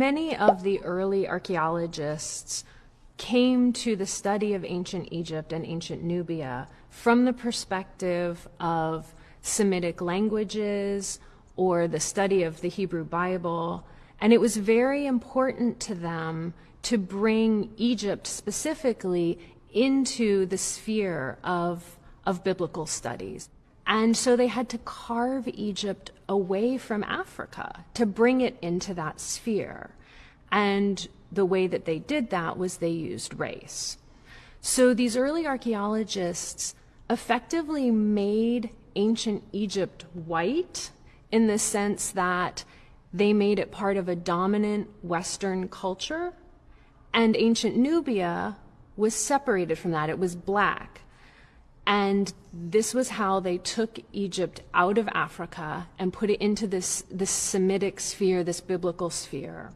many of the early archaeologists came to the study of ancient Egypt and ancient Nubia from the perspective of Semitic languages or the study of the Hebrew Bible. And it was very important to them to bring Egypt specifically into the sphere of, of biblical studies. And so they had to carve Egypt away from Africa to bring it into that sphere. And the way that they did that was they used race. So these early archaeologists effectively made ancient Egypt white in the sense that they made it part of a dominant Western culture, and ancient Nubia was separated from that. It was black. And this was how they took Egypt out of Africa and put it into this, this Semitic sphere, this biblical sphere.